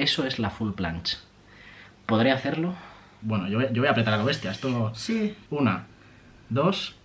eso es la full planche. ¿Podré hacerlo? Bueno, yo, voy a apretar a lo bestia. Esto... Sí. Una, dos...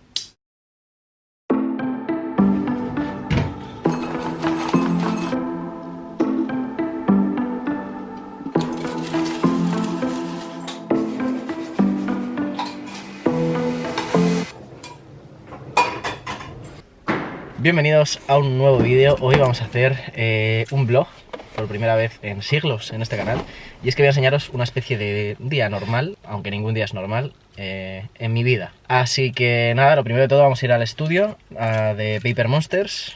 Bienvenidos a un nuevo vídeo. Hoy vamos a hacer eh, un vlog por primera vez en siglos en este canal y es que voy a enseñaros una especie de día normal, aunque ningún día es normal, eh, en mi vida. Así que nada, lo primero de todo vamos a ir al estudio de Paper Monsters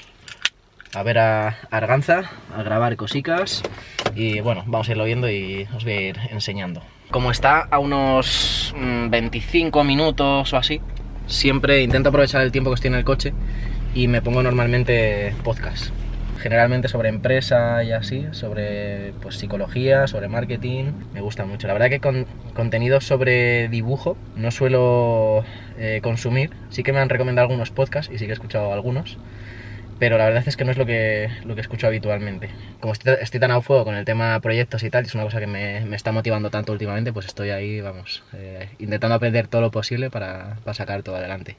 a ver a Arganza, a grabar cositas y bueno, vamos a irlo viendo y os voy a ir enseñando. Como está a unos 25 mm, minutos o así, siempre intento aprovechar el tiempo que estoy en el coche y me pongo normalmente podcast. Generalmente sobre empresa y así, sobre pues, psicología, sobre marketing, me gusta mucho. La verdad que con contenido sobre dibujo no suelo eh, consumir, sí que me han recomendado algunos podcasts y sí que he escuchado algunos, pero la verdad es que no es lo que, lo que escucho habitualmente. Como estoy, tan a fuego con el tema proyectos y tal, es una cosa que me, me está motivando tanto últimamente, pues estoy ahí, vamos, eh, intentando aprender todo lo posible para, para sacar todo adelante.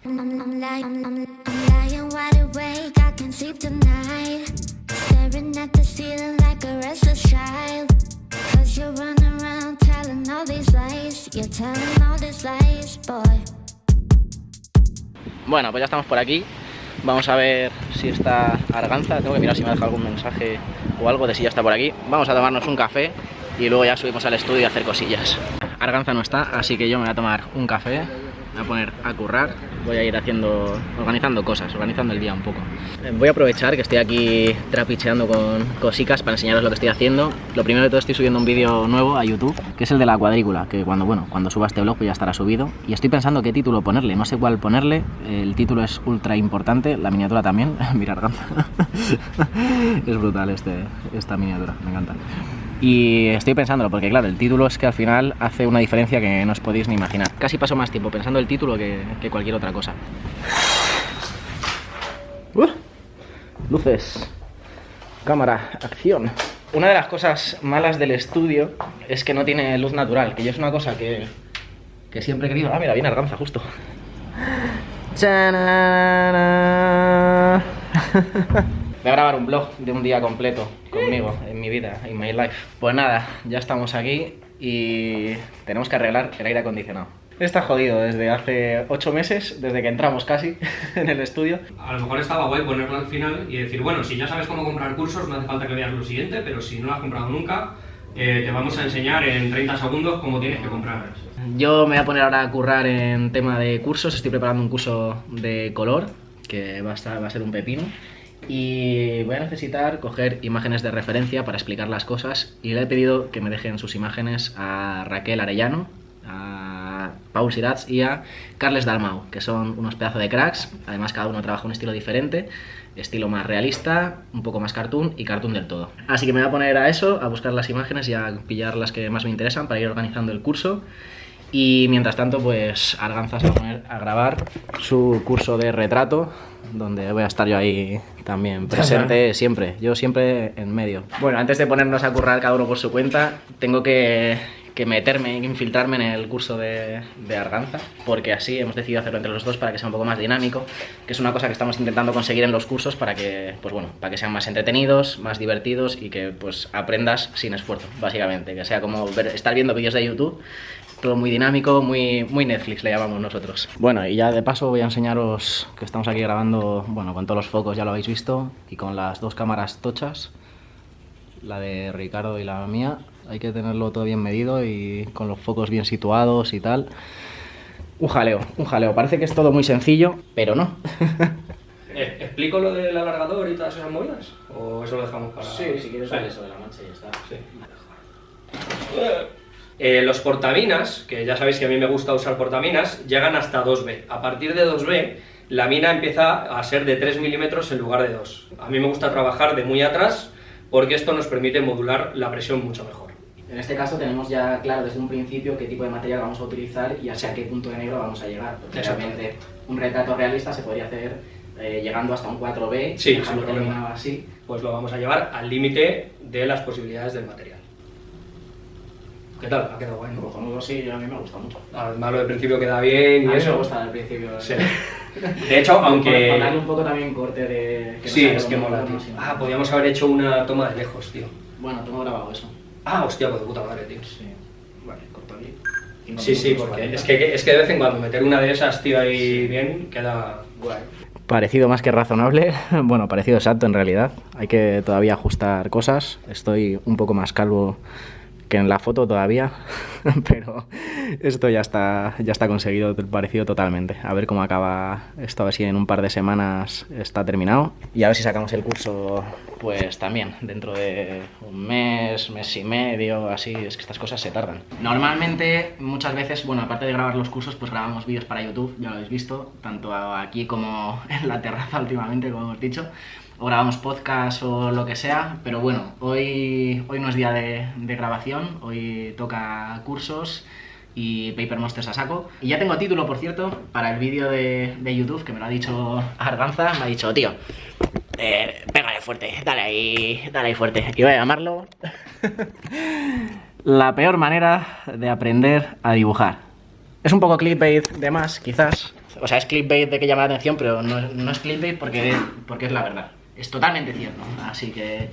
Bueno, pues ya estamos por aquí Vamos a ver si está Arganza. Tengo que mirar si me ha dejado algún mensaje o algo de si ya está por aquí. Vamos a tomarnos un café y luego ya subimos al estudio a hacer cosillas. Arganza no está, así que yo me voy a tomar un café a poner a currar. Voy a ir haciendo, organizando cosas, organizando el día un poco. Voy a aprovechar que estoy aquí trapicheando con cositas para enseñaros lo que estoy haciendo. Lo primero de todo estoy subiendo un vídeo nuevo a YouTube, que es el de la cuadrícula, que cuando, bueno, cuando suba este blog pues ya estará subido. Y estoy pensando qué título ponerle, no sé cuál ponerle. El título es ultra importante, la miniatura también. Mirar, es brutal este, esta miniatura, me encanta. Y estoy pensándolo, porque claro, el título es que al final hace una diferencia que no os podéis ni imaginar. Casi paso más tiempo pensando el título que, cualquier otra cosa. Uh, luces, cámara, acción. Una de las cosas malas del estudio es que no tiene luz natural, que yo es una cosa que, que siempre he querido... Ah, mira, viene Arganza, justo. Voy a grabar un blog de un día completo conmigo, en mi vida, en my life. Pues nada, ya estamos aquí y tenemos que arreglar el aire acondicionado. Está jodido desde hace 8 meses, desde que entramos casi en el estudio. A lo mejor estaba guay ponerlo al final y decir, bueno, si ya sabes cómo comprar cursos, no hace falta que veas lo siguiente, pero si no lo has comprado nunca, eh, te vamos a enseñar en 30 segundos cómo tienes que comprar. Yo me voy a poner ahora a currar en tema de cursos, estoy preparando un curso de color, que va a, estar, va a ser un pepino y voy a necesitar coger imágenes de referencia para explicar las cosas y le he pedido que me dejen sus imágenes a Raquel Arellano, a Paul Sirats y a Carles Dalmau, que son unos pedazos de cracks, además cada uno trabaja un estilo diferente, estilo más realista, un poco más cartoon y cartoon del todo. Así que me voy a poner a eso, a buscar las imágenes y a pillar las que más me interesan para ir organizando el curso y mientras tanto, pues Arganza se va a poner a grabar su curso de retrato, donde voy a estar yo ahí también presente siempre, yo siempre en medio. Bueno, antes de ponernos a currar cada uno por su cuenta, tengo que, que meterme, infiltrarme en el curso de, de, Arganza, porque así hemos decidido hacerlo entre los dos para que sea un poco más dinámico, que es una cosa que estamos intentando conseguir en los cursos para que, pues bueno, para que sean más entretenidos, más divertidos y que pues aprendas sin esfuerzo, básicamente, que sea como estar viendo vídeos de YouTube todo muy dinámico, muy, muy Netflix le llamamos nosotros. Bueno, y ya de paso voy a enseñaros que estamos aquí grabando, bueno, con todos los focos ya lo habéis visto, y con las dos cámaras tochas, la de Ricardo y la mía. Hay que tenerlo todo bien medido y con los focos bien situados y tal. Un jaleo, un jaleo. Parece que es todo muy sencillo, pero no. Eh, ¿Explico lo del alargador y todas esas movidas? ¿O eso lo dejamos para...? Sí, si quieres vale. eso de la mancha y ya está. Sí. Eh, los portaminas, que ya sabéis que a mí me gusta usar portaminas, llegan hasta 2B. A partir de 2B, la mina empieza a ser de 3 milímetros en lugar de 2. A mí me gusta trabajar de muy atrás porque esto nos permite modular la presión mucho mejor. En este caso tenemos ya claro desde un principio qué tipo de material vamos a utilizar y hacia qué punto de negro vamos a llegar. Porque realmente un retrato realista se podría hacer eh, llegando hasta un 4B, sí, problema. así. Pues lo vamos a llevar al límite de las posibilidades del material. ¿Qué tal? Ha quedado guay, ¿no? Cojonudo sí, a mí me gusta mucho. Al malo de principio queda bien y A mí eso. me gusta al principio. Sí. De hecho, aunque... Para darle un poco también corte de... que no Sí, es que mola, tío. Ah, podríamos haber hecho una toma de lejos, tío. Bueno, tengo grabado eso. Ah, hostia, pues de puta madre, tío. Sí. Vale, corto aquí. Sí, sí, porque 40. es que, es que de vez en cuando meter una de esas, tío, ahí bien, queda guay. Parecido más que razonable, bueno, parecido exacto en realidad. Hay que todavía ajustar cosas. Estoy un poco más calvo que en la foto todavía, pero esto ya está, ya está conseguido, parecido totalmente. A ver cómo acaba esto, a ver si en un par de semanas está terminado. Y a ver si sacamos el curso, pues también, dentro de un mes, mes y medio, así, es que estas cosas se tardan. Normalmente, muchas veces, bueno, aparte de grabar los cursos, pues grabamos vídeos para YouTube, ya lo habéis visto, tanto aquí como en la terraza últimamente, como hemos dicho o grabamos podcast o lo que sea, pero bueno, hoy, hoy no es día de, grabación, hoy toca cursos y Paper Monsters a saco. Y ya tengo título, por cierto, para el vídeo de, de YouTube, que me lo ha dicho Arganza, me ha dicho, tío, eh, pégale fuerte, dale ahí, dale ahí fuerte. Y voy a llamarlo La peor manera de aprender a dibujar. Es un poco clickbait de más, quizás. O sea, es clickbait de que llama la atención, pero no, no es clickbait porque, porque es la verdad. Es totalmente cierto. Así que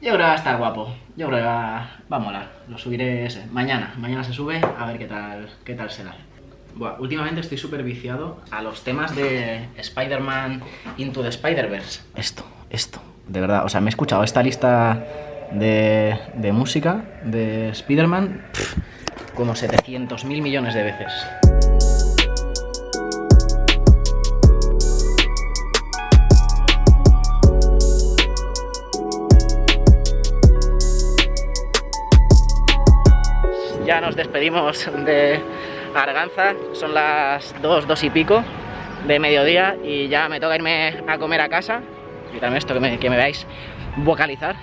yo creo que va a estar guapo. Yo creo que va, va a molar. Lo subiré ese. mañana. Mañana se sube a ver qué tal, qué tal será. Buah, últimamente estoy súper viciado a los temas de Spider-Man Into the Spider-Verse. Esto, esto. De verdad, o sea, me he escuchado esta lista de, de música de Spider-Man como 700 mil millones de veces. Nos despedimos de Arganza, son las 2, 2 y pico de mediodía y ya me toca irme a comer a casa. Quítame esto que me, que me veáis vocalizar.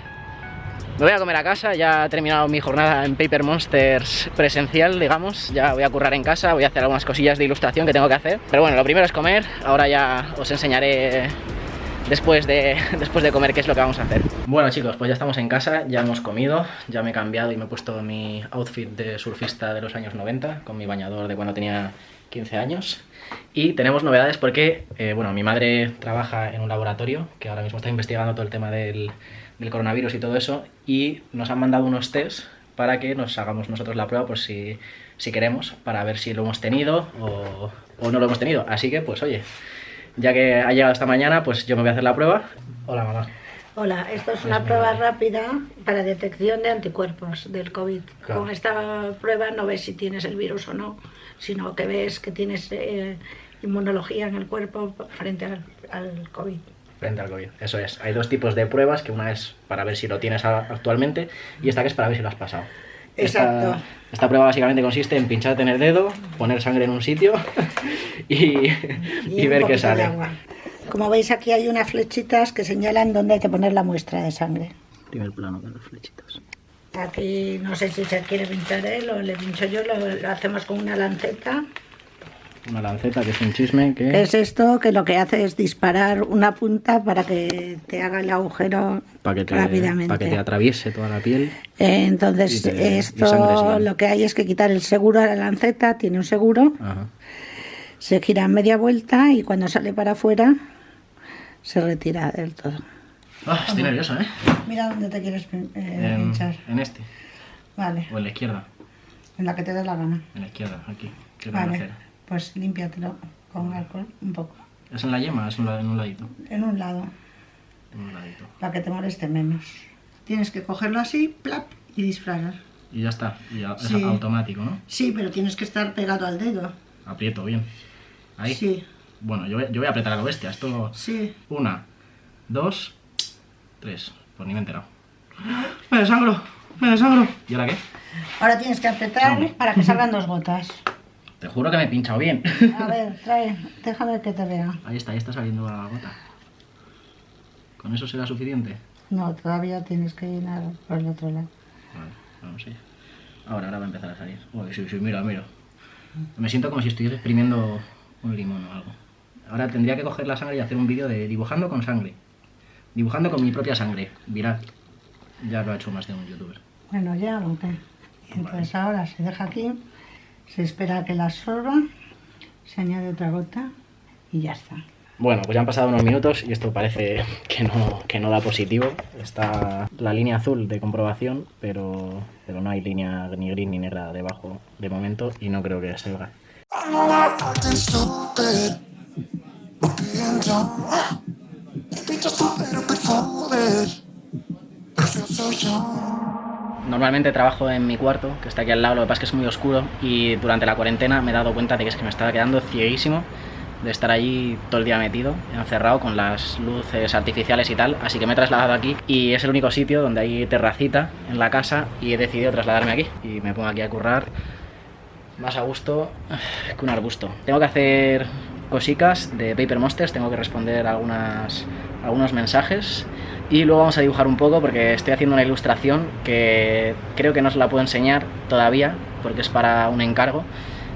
Me voy a comer a casa, ya he terminado mi jornada en Paper Monsters presencial, digamos. Ya voy a currar en casa, voy a hacer algunas cosillas de ilustración que tengo que hacer. Pero bueno, lo primero es comer, ahora ya os enseñaré después de, después de comer qué es lo que vamos a hacer. Bueno chicos, pues ya estamos en casa, ya hemos comido, ya me he cambiado y me he puesto mi outfit de surfista de los años 90, con mi bañador de cuando tenía 15 años. Y tenemos novedades porque, eh, bueno, mi madre trabaja en un laboratorio que ahora mismo está investigando todo el tema del, coronavirus y todo eso, y nos han mandado unos test para que nos hagamos nosotros la prueba, pues si, si queremos, para ver si lo hemos tenido o, o no lo hemos tenido. Así que, pues oye, ya que ha llegado esta mañana, pues yo me voy a hacer la prueba. Hola, mamá. Hola, esto es una prueba rápida para detección de anticuerpos del COVID. Claro. Con esta prueba no ves si tienes el virus o no, sino que ves que tienes eh, inmunología en el cuerpo frente al, al COVID. Frente al COVID, eso es. Hay dos tipos de pruebas, que una es para ver si lo tienes actualmente y esta que es para ver si lo has pasado. Exacto. Esta, esta prueba básicamente consiste en pincharte en el dedo, poner sangre en un sitio y, y un ver qué sale. agua. Como veis aquí hay unas flechitas que señalan dónde hay que poner la muestra de sangre. Primer plano de los flechitos. Aquí no sé si se quiere pinchar él o le pincho yo, lo, lo hacemos con una lanceta. Una lanceta que es un chisme que... Es esto que lo que hace es disparar una punta para que te haga el agujero para que, te, rápidamente. para que te atraviese toda la piel. Eh, Entonces, te- esto lo que hay es que quitar el seguro a la lanceta, tiene un seguro, Ajá. se gira media vuelta y cuando sale para afuera se retira del todo. Ah, estoy nervioso, ¿eh? Mira dónde te quieres eh, En, pinchar. en este, Vale, o en la izquierda. en la que te dé la gana. En la izquierda, aquí. ¿Qué Vale, hacer? Pues límpiatelo con alcohol un poco. ¿Es en la yema? Es en, la- en un ladito. En un lado, En un ladito. para que te moleste menos. Tienes que cogerlo así, plap, y disparar. Y ya está. Y a- es automático, ¿no? Sí, pero tienes que estar pegado al dedo. Aprieto bien. Ahí. Sí, Bueno, yo voy, yo voy a apretar a lo bestia. Esto. sí. Una, dos, tres. Pues ni me he enterado. ¡Me desangro! ¡Me desangro! ¿Y ahora qué? Ahora tienes que apretar Hombre. para que salgan dos gotas. Te juro que me he pinchado bien. A ver, trae, déjame que te vea. Ahí está, ahí está saliendo la gota. ¿Con eso será suficiente? No, todavía tienes que llenar por el otro lado. Vale, vamos allá. Ahora, ahora va a empezar a salir. Uy, sí, sí, mira, mira. Me siento como si estuviera exprimiendo un limón o algo. Ahora tendría que coger la sangre y hacer un vídeo de dibujando con sangre. Dibujando con mi propia sangre. Viral. Ya lo ha hecho más de un youtuber. Bueno, ya, aunque. Entonces ahora se deja aquí, se espera a que la absorba, se añade otra gota y ya está. Bueno, pues ya han pasado unos minutos y esto parece que no, que no da positivo. Está la línea azul de comprobación, pero, pero no hay línea ni gris ni negra debajo de momento y no creo que salga. Normalmente trabajo en mi cuarto, que está aquí al lado, lo que pasa es que es muy oscuro y durante la cuarentena me he dado cuenta de que es que me estaba quedando cieguísimo de estar allí todo el día metido, encerrado con las luces artificiales y tal, así que me he trasladado aquí y es el único sitio donde hay terracita en la casa y he decidido trasladarme aquí. Y me pongo aquí a currar más a gusto que un arbusto. Tengo que hacer cositas de Paper Monsters, tengo que responder algunas, algunos mensajes y luego vamos a dibujar un poco porque estoy haciendo una ilustración que creo que no os la puedo enseñar todavía porque es para un encargo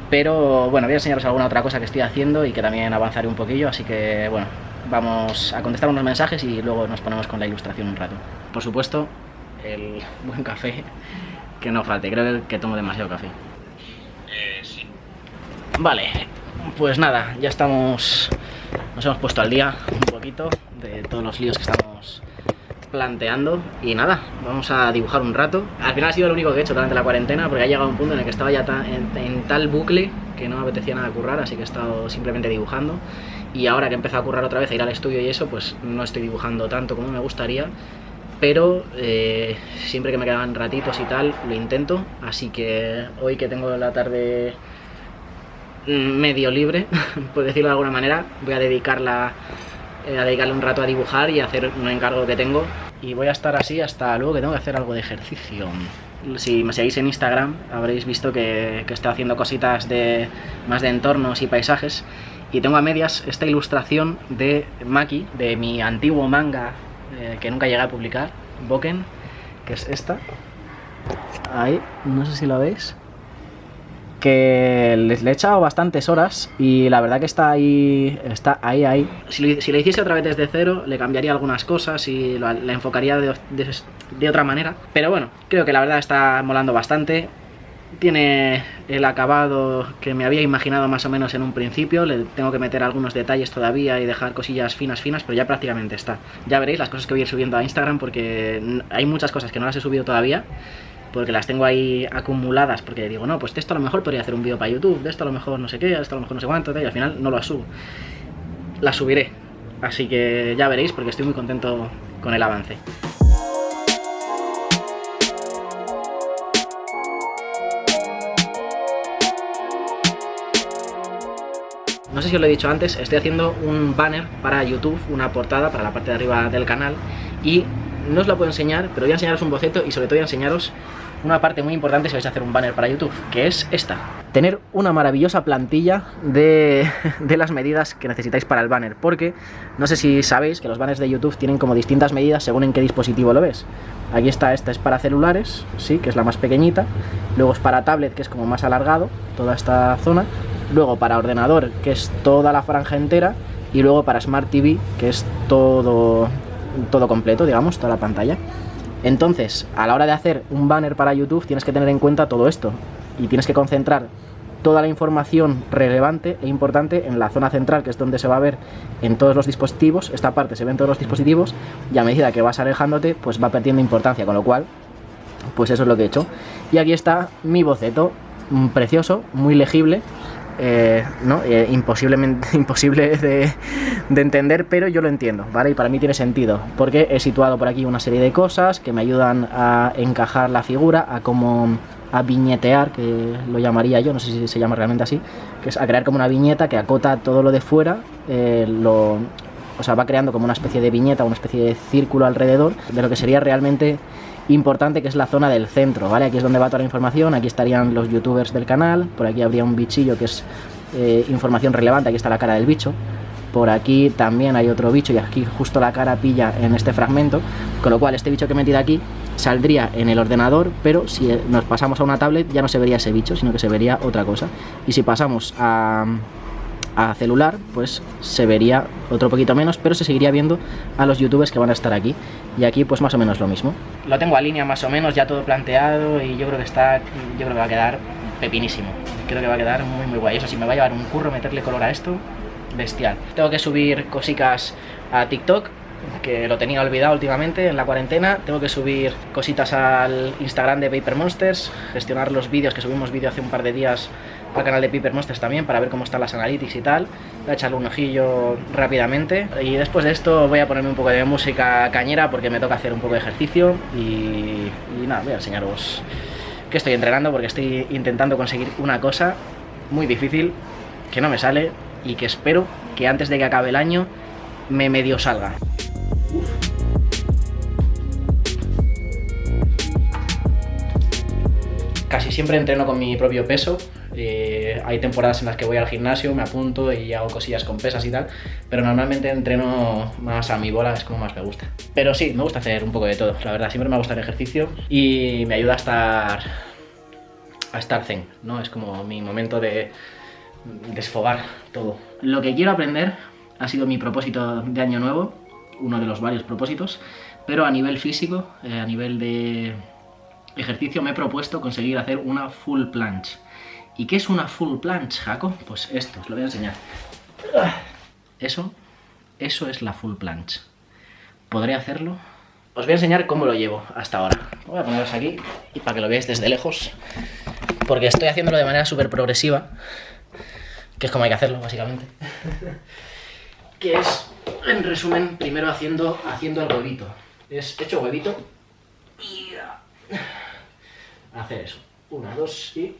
pero bueno, voy a enseñaros alguna otra cosa que estoy haciendo y que también avanzaré un poquillo, así que bueno, vamos a contestar unos mensajes y luego nos ponemos con la ilustración un rato. Por supuesto, el buen café, que no falte, creo que tomo demasiado café. Eh, sí. Vale, pues nada, ya estamos, nos hemos puesto al día un poquito de todos los líos que estamos planteando y nada, vamos a dibujar un rato. Al final ha sido lo único que he hecho durante la cuarentena porque ha llegado un punto en el que estaba ya en, tal bucle que no me apetecía nada currar, así que he estado simplemente dibujando. Y ahora que he empezado a currar otra vez, a ir al estudio y eso, pues no estoy dibujando tanto como me gustaría. Pero eh, siempre que me quedan ratitos y tal, lo intento. Así que hoy que tengo la tarde mm, medio libre, por decirlo de alguna manera, voy a dedicarla eh, a dedicarle un rato a dibujar y a hacer un encargo que tengo. Y voy a estar así hasta luego que tengo que hacer algo de ejercicio. Si me seguís en Instagram habréis visto que, que estoy haciendo cositas de más de entornos y paisajes. Y tengo a medias esta ilustración de Maki, de mi antiguo manga eh, que nunca llegué a publicar, Boken, que es esta. Ahí, no sé si lo veis que le, le he echado bastantes horas y la verdad que está ahí, está ahí, ahí. Si lo, si hiciese otra vez desde cero, le cambiaría algunas cosas y la enfocaría de, de- de otra manera. Pero bueno, creo que la verdad está molando bastante. Tiene el acabado que me había imaginado más o menos en un principio. Le tengo que meter algunos detalles todavía y dejar cosillas finas, finas, pero ya prácticamente está. Ya veréis las cosas que voy a ir subiendo a Instagram porque hay muchas cosas que no las he subido todavía porque las tengo ahí acumuladas, porque digo, no, pues de esto a lo mejor podría hacer un vídeo para YouTube, de esto a lo mejor no sé qué, de esto a lo mejor no sé cuánto, y al final no lo subo. Las subiré, así que ya veréis, porque estoy muy contento con el avance. No sé si os lo he dicho antes, estoy haciendo un banner para YouTube, una portada para la parte de arriba del canal y no os la puedo enseñar, pero voy a enseñaros un boceto y sobre todo voy a enseñaros una parte muy importante si vais a hacer un banner para YouTube, que es esta. Tener una maravillosa plantilla de, de las medidas que necesitáis para el banner, porque no sé si sabéis que los banners de YouTube tienen como distintas medidas según en qué dispositivo lo ves. Aquí está, esta es para celulares, sí, que es la más pequeñita. Luego es para tablet, que es como más alargado, toda esta zona. Luego para ordenador, que es toda la franja entera. Y luego para Smart TV, que es todo, todo completo, digamos, toda la pantalla. Entonces, a la hora de hacer un banner para YouTube, tienes que tener en cuenta todo esto. Y tienes que concentrar toda la información relevante e importante en la zona central, que es donde se va a ver en todos los dispositivos. Esta parte se ve en todos los dispositivos y a medida que vas alejándote, pues va perdiendo importancia, con lo cual, pues eso es lo que he hecho. Y aquí está mi boceto, mm, precioso, muy legible. Eh, ¿no? Eh, imposible de, de entender, pero yo lo entiendo, ¿vale? Y para mí tiene sentido, porque he situado por aquí una serie de cosas que me ayudan a encajar la figura, a como a viñetear, que lo llamaría yo, no sé si se llama realmente así, que es a crear como una viñeta que acota todo lo de fuera, eh, lo, o sea, va creando como una especie de viñeta, una especie de círculo alrededor de lo que sería realmente importante, que es la zona del centro, ¿vale? Aquí es donde va toda la información, aquí estarían los youtubers del canal, por aquí habría un bichillo que es eh, información relevante, aquí está la cara del bicho, por aquí también hay otro bicho y aquí justo la cara pilla en este fragmento, con lo cual este bicho que he metido aquí saldría en el ordenador, pero si eh, nos pasamos a una tablet ya no se vería ese bicho, sino que se vería otra cosa. Y si pasamos a, a celular, pues se vería otro poquito menos, pero se seguiría viendo a los youtubers que van a estar aquí. Y aquí pues más o menos lo mismo. Lo tengo a línea más o menos, ya todo planteado y yo creo que está, yo creo que va a quedar pepinísimo. Creo que va a quedar muy muy guay. Eso sí, me va a llevar un curro meterle color a esto, bestial. Tengo que subir cositas a TikTok, que lo tenía olvidado últimamente en la cuarentena. Tengo que subir cositas al Instagram de Paper Monsters, gestionar los vídeos, que subimos vídeo hace un par de días al canal de Paper Monsters también, para ver cómo están las analytics y tal. Voy a echarle un ojillo rápidamente. Y después de esto voy a ponerme un poco de música cañera, porque me toca hacer un poco de ejercicio. Y, y nada, voy a enseñaros que estoy entrenando, porque estoy intentando conseguir una cosa muy difícil, que no me sale, y que espero que antes de que acabe el año me medio salga. Casi siempre entreno con mi propio peso. Eh, hay temporadas en las que voy al gimnasio, me apunto y hago cosillas con pesas y tal, pero normalmente entreno más a mi bola, es como más me gusta. Pero sí, me gusta hacer un poco de todo, la verdad, siempre me gusta el ejercicio y me ayuda a estar a estar zen, ¿no? Es como mi momento de desfogar todo. Lo que quiero aprender ha sido mi propósito de año nuevo, uno de los varios propósitos, pero a nivel físico, eh, a nivel de ejercicio, me he propuesto conseguir hacer una full planche. ¿Y qué es una full planche, Jaco? Pues esto, os lo voy a enseñar. Eso, eso es la full planche. ¿Podré hacerlo? Os voy a enseñar cómo lo llevo hasta ahora. Voy a poneros aquí y para que lo veáis desde lejos. Porque estoy haciéndolo de manera súper progresiva. Que es como hay que hacerlo, básicamente. que es, en resumen, primero haciendo, haciendo el huevito. Es hecho huevito y a hacer eso. Una, dos y...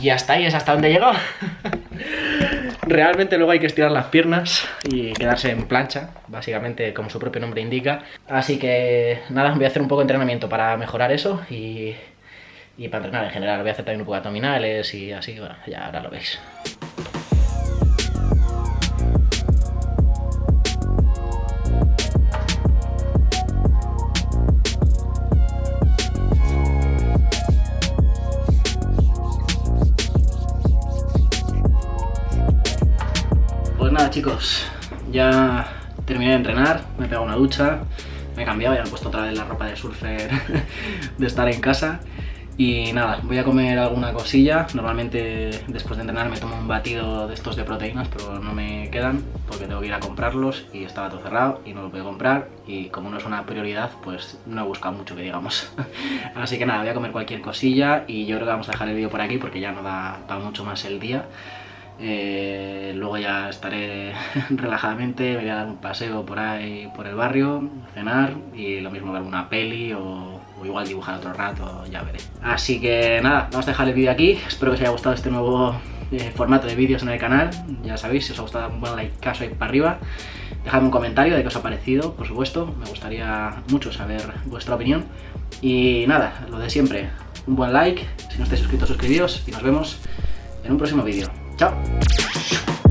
Y hasta ahí es hasta donde llegó. Realmente luego hay que estirar las piernas y quedarse en plancha, básicamente como su propio nombre indica. Así que nada, voy a hacer un poco de entrenamiento para mejorar eso y, y para entrenar en general. Voy a hacer también un poco de abdominales y así, bueno, ya ahora lo veis. Chicos, ya terminé de entrenar, me he pegado una ducha, me he cambiado, ya me he puesto otra vez la ropa de surfer de estar en casa. Y nada, voy a comer alguna cosilla, normalmente después de entrenar me tomo un batido de estos de proteínas pero no me quedan porque tengo que ir a comprarlos y estaba todo cerrado y no lo puedo comprar. Y como no es una prioridad pues no he buscado mucho que digamos. Así que nada, voy a comer cualquier cosilla y yo creo que vamos a dejar el vídeo por aquí porque ya no da para mucho más el día eh, luego ya estaré relajadamente, me voy a dar un paseo por ahí, por el barrio, cenar y lo mismo ver una peli o, igual dibujar otro rato, ya veré. Así que nada, vamos a dejar el vídeo aquí, espero que os haya gustado este nuevo eh, formato de vídeos en el canal, ya sabéis, si os ha gustado un buen like caso ahí para arriba, dejadme un comentario de qué os ha parecido, por supuesto, me gustaría mucho saber vuestra opinión. Y nada, lo de siempre, un buen like, si no estáis suscritos suscribíos y nos vemos en un próximo vídeo. じゃ